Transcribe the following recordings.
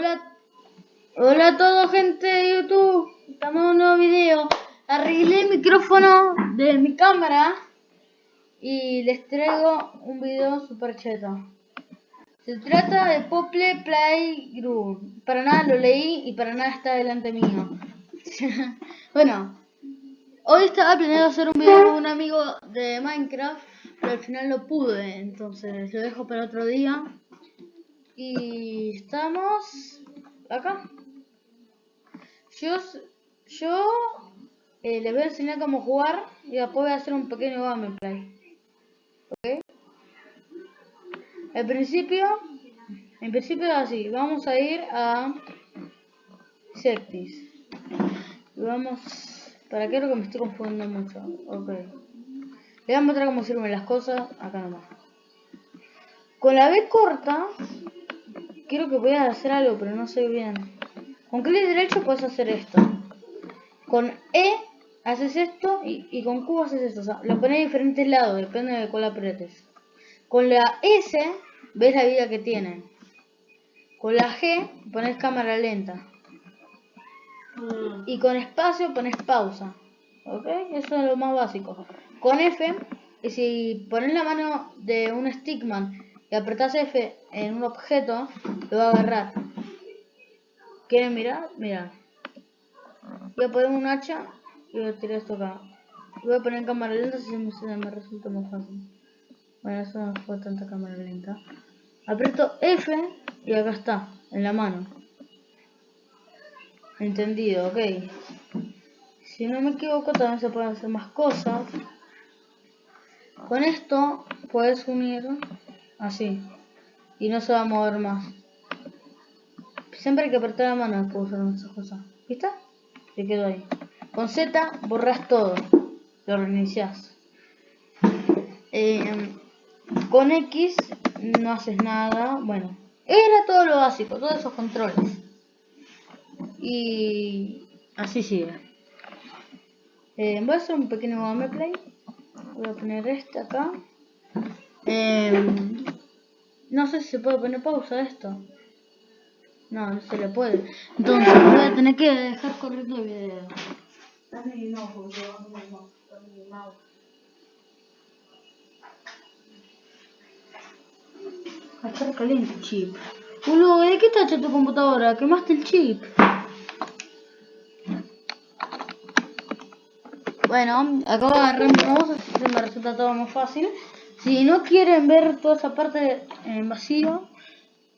Hola, hola a todos gente de YouTube. Estamos en un nuevo video. Arreglé el micrófono de mi cámara y les traigo un video super cheto. Se trata de Pople Playground. Para nada lo leí y para nada está delante mío. bueno, hoy estaba planeado hacer un video con un amigo de Minecraft, pero al final no pude, entonces lo dejo para otro día. Y estamos acá. Yo, yo eh, les voy a enseñar cómo jugar y después voy a hacer un pequeño gameplay. ¿Ok? Al principio, en principio así. Vamos a ir a Sectis. Y vamos... ¿Para qué? Creo que me estoy confundiendo mucho. Ok. Les voy a mostrar cómo sirven las cosas acá nomás. Con la B corta, quiero que puedas hacer algo, pero no sé bien. Con clic derecho puedes hacer esto. Con E haces esto y, y con Q haces esto. O sea, lo pones de diferentes lados, depende de cuál apretes. Con la S ves la vida que tiene. Con la G pones cámara lenta. Y con espacio pones pausa. ¿Ok? Eso es lo más básico. Con F, y si pones la mano de un stickman y apretas F en un objeto, lo va a agarrar. ¿Quieren mirar? Mira. Voy a poner un hacha y voy a tirar esto acá. Voy a poner en cámara lenta si me, me resulta más fácil. Bueno, eso no fue tanta cámara lenta. Aprieto F y acá está, en la mano. Entendido, ok. Si no me equivoco, también se pueden hacer más cosas. Con esto puedes unir así. Y no se va a mover más. Siempre hay que apretar la mano después usar esas cosas. ¿Viste? Se quedó ahí. Con Z borras todo. Lo reinicias. Eh, con X no haces nada. Bueno, era todo lo básico, todos esos controles. Y así sigue. Eh, voy a hacer un pequeño gameplay. Voy a poner este acá. Eh, no sé si se puede poner pausa a esto. No, no se le puede. Entonces voy a tener que dejar corriendo el video. Va a estar caliente el chip. Boludo, ¿de qué está hecha tu computadora? Quemaste el chip. Bueno, acabo de agarrar mi mouse, así que me resulta todo más fácil. Si no quieren ver toda esa parte en vacío,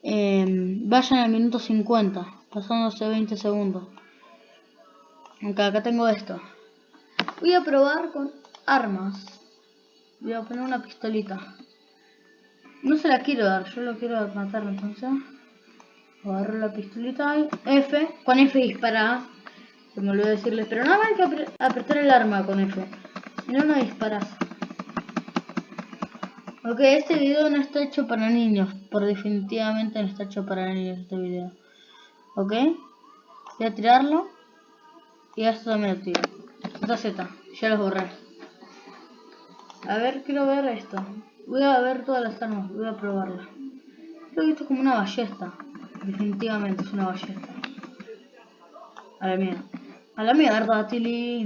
eh, vayan al minuto 50, pasándose 20 segundos. Aunque acá tengo esto. Voy a probar con armas. Voy a poner una pistolita. No se la quiero dar, yo lo quiero matar entonces. Agarro la pistolita y F, con F dispara. Se me olvidó decirles, pero no hay que apretar el arma con F. Si no, no disparas. Ok, este video no está hecho para niños. Por definitivamente no está hecho para niños este video. Ok. Voy a tirarlo. Y esto también lo tiro. Esta Z, ya los borré. A ver, quiero ver esto. Voy a ver todas las armas, voy a probarla. Creo que esto es como una ballesta. Definitivamente es una ballesta. A la mierda. A la mierda, Tilly.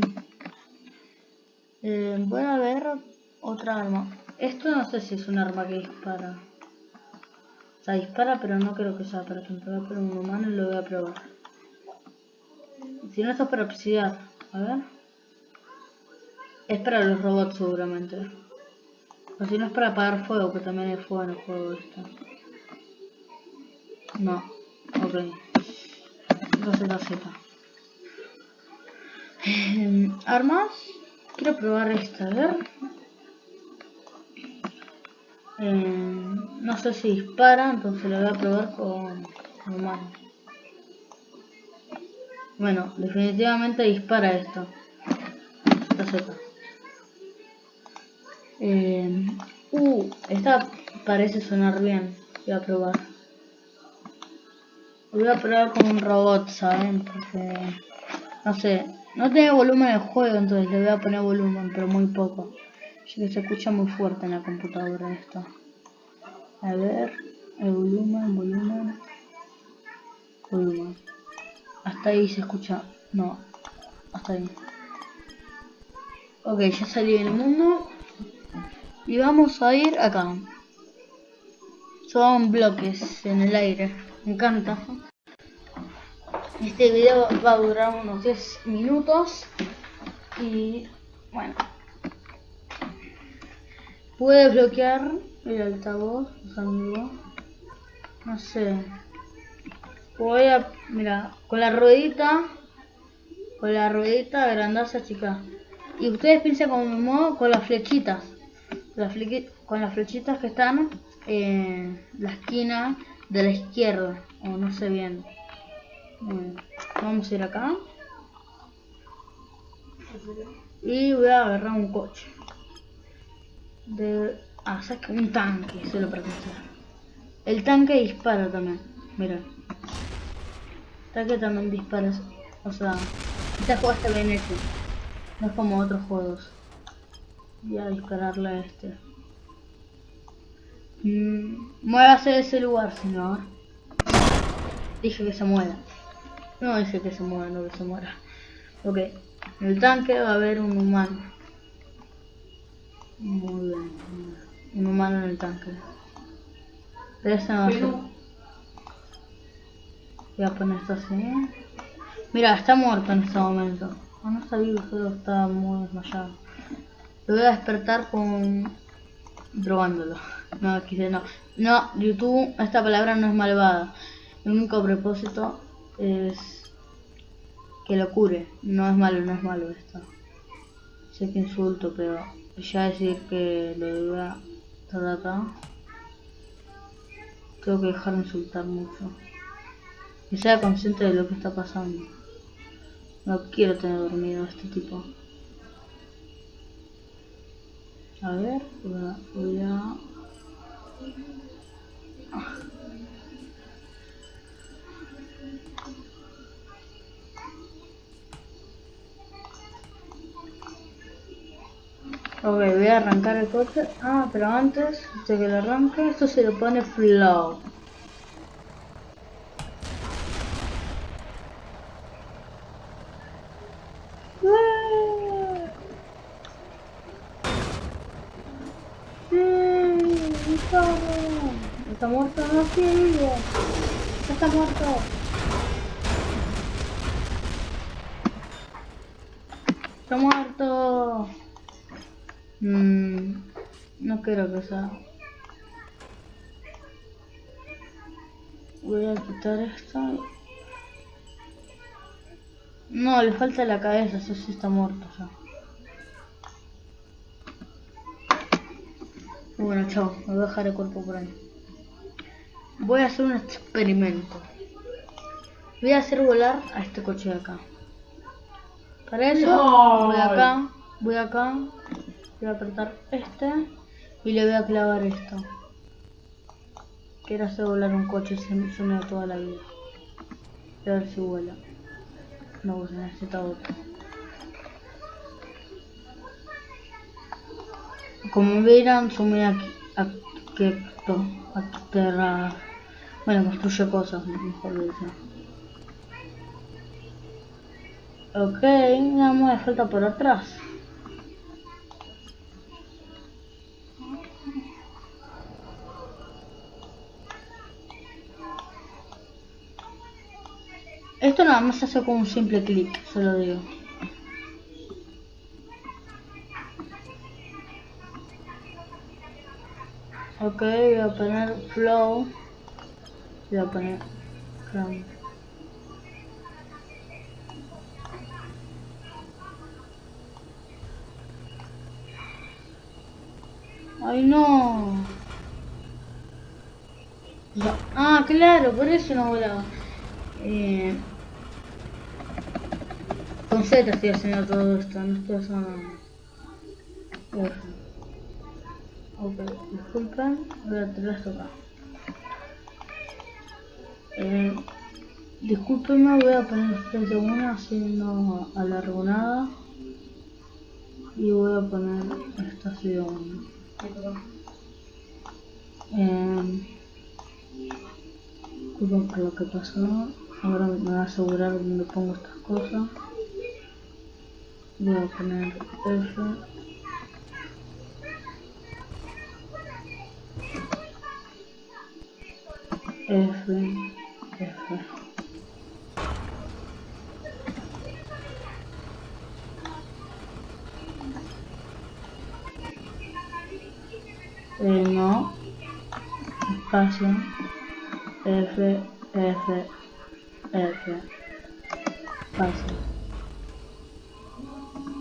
Eh, voy a ver otra arma. Esto no sé si es un arma que dispara. O sea, dispara, pero no creo que sea para a poner un humano y lo voy a probar. Si no, esto es para obsidiar. A ver. Es para los robots seguramente. O si no es para apagar fuego, que también hay fuego en el juego esto. No. Ok. Entonces la Z. Eh, Armas. Quiero probar esta, a ver. Eh, no sé si dispara, entonces lo voy a probar con normal. Bueno, definitivamente dispara esto. Esta Z. Eh, uh, esta parece sonar bien. Voy a probar. Voy a probar con un robot, ¿saben? Porque, no sé, no tiene volumen el juego, entonces le voy a poner volumen, pero muy poco. Ya que se escucha muy fuerte en la computadora esto. A ver, el volumen, volumen. hasta ahí se escucha. No, hasta ahí. Ok, ya salí del mundo. Y vamos a ir acá. Son bloques en el aire. Me encanta. Este video va a durar unos 10 minutos. Y bueno. Puede bloquear el altavoz, amigos. No sé. Voy a, mira, con la ruedita, con la ruedita agrandarse chica. Y ustedes piensen como modo con las flechitas. con las flechitas que están en la esquina de la izquierda. O no sé bien. vamos a ir acá. Y voy a agarrar un coche. De... Ah, saca un tanque, solo para pensar. El tanque dispara también. Mira. El tanque también dispara. O sea, este juego está bien hecho. No es como otros juegos. Voy a dispararle a este. Mm, muévase de ese lugar, señor. Dije que se muera. No dije que se muera, no que se muera. Ok. En el tanque va a haber un humano. Muy bien. Un humano en el tanque. Pero ese no va Voy a poner esto así. Mira, está muerto en este momento. No, está vivo, solo está muy desmayado. Lo voy a despertar con... drogándolo. No, quise no. No, YouTube, esta palabra no es malvada. El único propósito es que lo cure. No es malo, no es malo esto. Sé que insulto, pero ya decir que lo voy a estar acá. Tengo que dejar de insultar mucho. Que sea consciente de lo que está pasando. No quiero tener dormido a este tipo. A ver, voy a... Ok, voy a arrancar el coche. Ah, pero antes de que lo arranque, esto se lo pone flow. Está muerto, no sigue. Está muerto. Está muerto. Mm, no quiero que sea. Voy a quitar esto. No, le falta la cabeza, eso sí está muerto ya. Bueno, chao, me voy a dejar el cuerpo por ahí. Voy a hacer un experimento. Voy a hacer volar a este coche de acá. Para eso voy acá, voy acá, voy a apretar este y le voy a clavar esto. Quiero hacer volar un coche, se me suena toda la vida. a ver si vuela. No, se necesita otro. Como verán, sumé aquí, esto, a Bueno, construye cosas, mejor dicho. Ok, nada más falta por atrás. Esto nada más se hace con un simple clic, solo digo. Ok, voy a poner flow. Voy a poner chrome. Ay no. Ah, claro, por eso no volaba. Eh, con Z estoy haciendo todo esto, no estoy haciendo nada. Ok, disculpen, voy a tener esto acá. Eh, disculpenme, voy a poner frente una así no alargo nada. Y voy a poner esta así de una. Eh, disculpen por lo que pasó. Ahora me voy a asegurar dónde pongo estas cosas. Voy a poner F. F, F. Eh, no, espacio, F, F, F, espacio,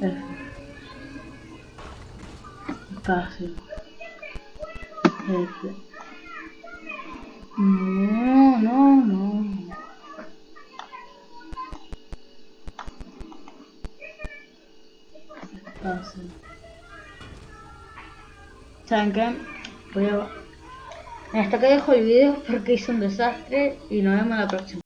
F, espacio, F. No, no, no. Espacio. ¿Saben qué? Voy a... Hasta que dejo el video porque hice un desastre y nos vemos la próxima.